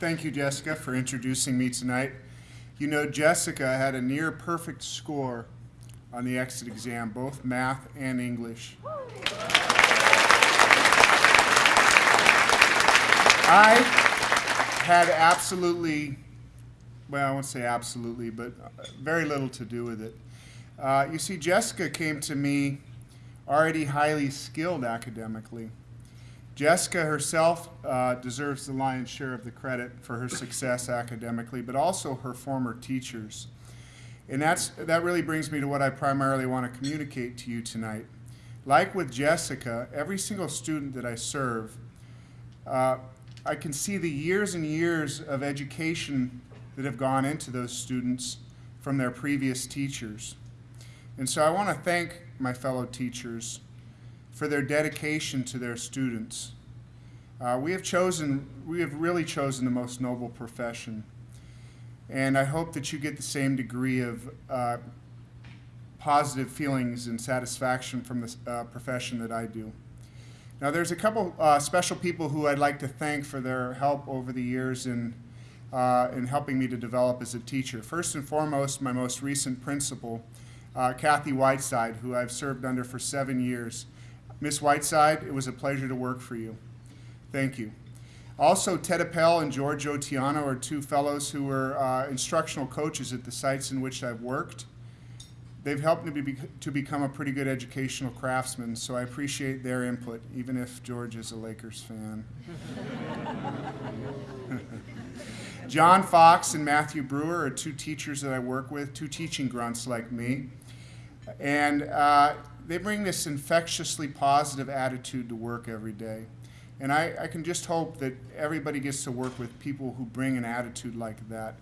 Thank you, Jessica, for introducing me tonight. You know, Jessica had a near perfect score on the exit exam, both math and English. I had absolutely, well, I won't say absolutely, but very little to do with it. Uh, you see, Jessica came to me already highly skilled academically. Jessica herself uh, deserves the lion's share of the credit for her success academically, but also her former teachers. And that's, that really brings me to what I primarily want to communicate to you tonight. Like with Jessica, every single student that I serve, uh, I can see the years and years of education that have gone into those students from their previous teachers. And so I want to thank my fellow teachers for their dedication to their students. Uh, we have chosen, we have really chosen the most noble profession. And I hope that you get the same degree of uh, positive feelings and satisfaction from this uh, profession that I do. Now there's a couple uh, special people who I'd like to thank for their help over the years in, uh, in helping me to develop as a teacher. First and foremost, my most recent principal, uh, Kathy Whiteside, who I've served under for seven years. Miss Whiteside, it was a pleasure to work for you. Thank you. Also, Ted Appel and George Otiano are two fellows who were uh, instructional coaches at the sites in which I've worked. They've helped me be, to become a pretty good educational craftsman, so I appreciate their input, even if George is a Lakers fan. John Fox and Matthew Brewer are two teachers that I work with, two teaching grunts like me. And uh, they bring this infectiously positive attitude to work every day. And I, I, can just hope that everybody gets to work with people who bring an attitude like that.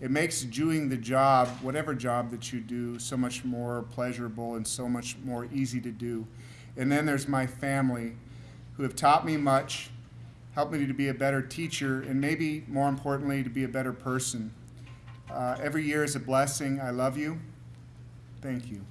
It makes doing the job, whatever job that you do, so much more pleasurable and so much more easy to do. And then there's my family who have taught me much, helped me to be a better teacher, and maybe more importantly, to be a better person. Uh, every year is a blessing. I love you. Thank you.